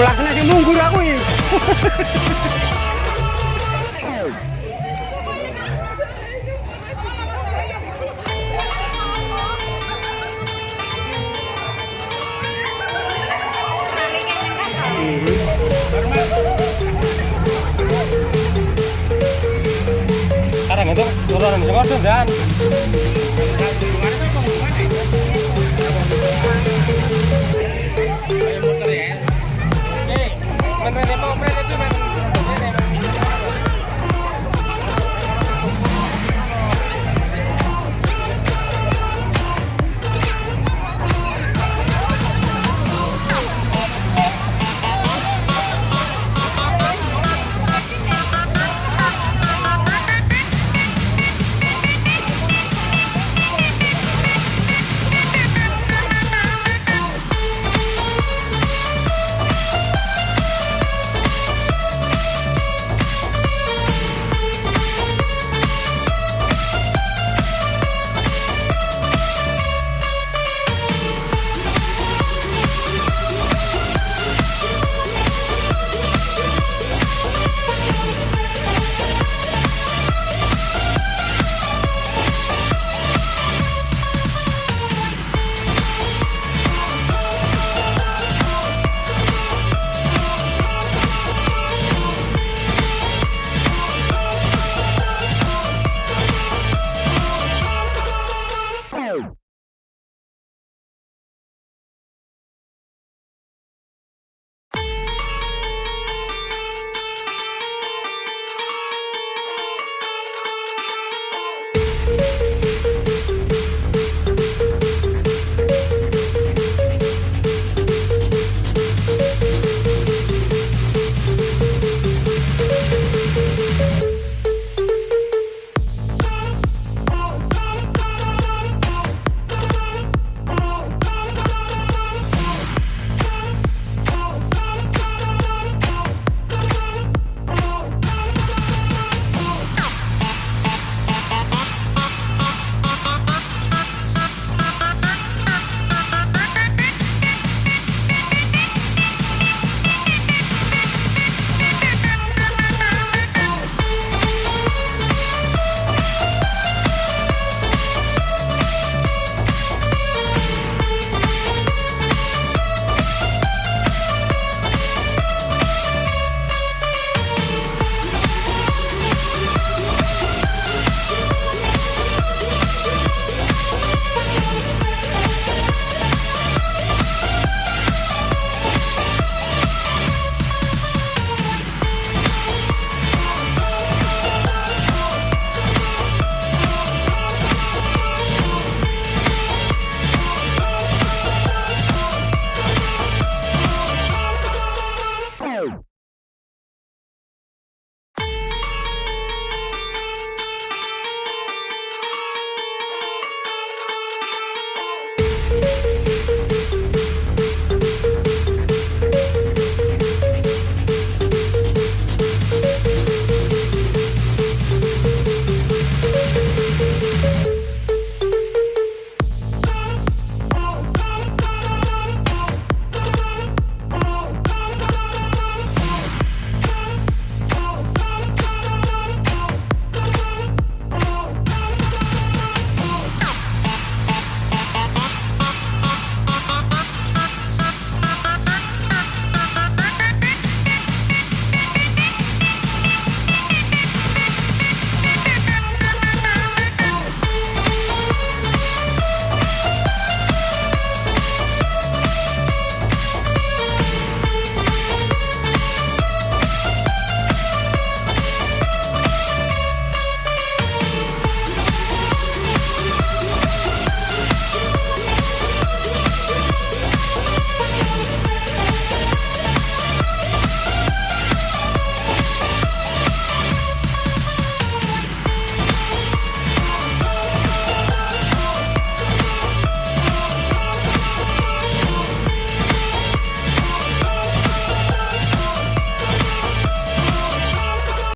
Melaksana sing munggur aku ini. Sekarang itu turun di dan